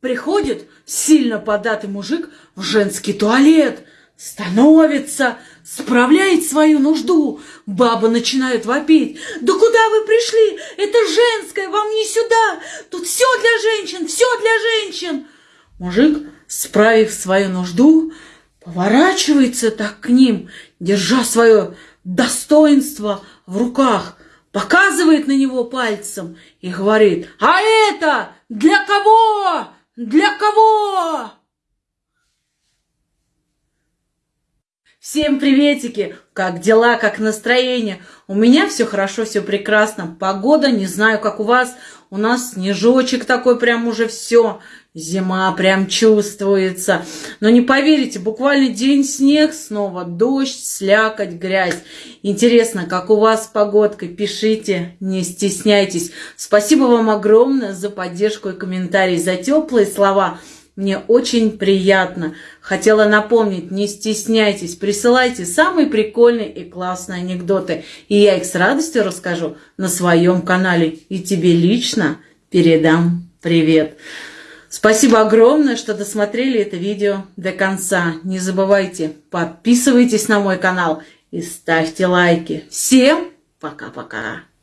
Приходит сильно податый мужик в женский туалет, становится, справляет свою нужду. Баба начинает вопить. Да куда вы пришли? Это женское, вам не сюда. Тут все для женщин, все для женщин. Мужик, справив свою нужду, поворачивается так к ним, держа свое достоинство в руках, показывает на него пальцем и говорит, а это для кого? Для кого? Всем приветики! Как дела, как настроение? У меня все хорошо, все прекрасно. Погода, не знаю, как у вас. У нас снежочек такой прям уже все. Зима прям чувствуется. Но не поверите, буквально день снег, снова дождь, слякоть, грязь. Интересно, как у вас с погодкой? Пишите, не стесняйтесь. Спасибо вам огромное за поддержку и комментарии, за теплые слова. Мне очень приятно. Хотела напомнить, не стесняйтесь, присылайте самые прикольные и классные анекдоты. И я их с радостью расскажу на своем канале. И тебе лично передам привет. Спасибо огромное, что досмотрели это видео до конца. Не забывайте, подписывайтесь на мой канал и ставьте лайки. Всем пока-пока.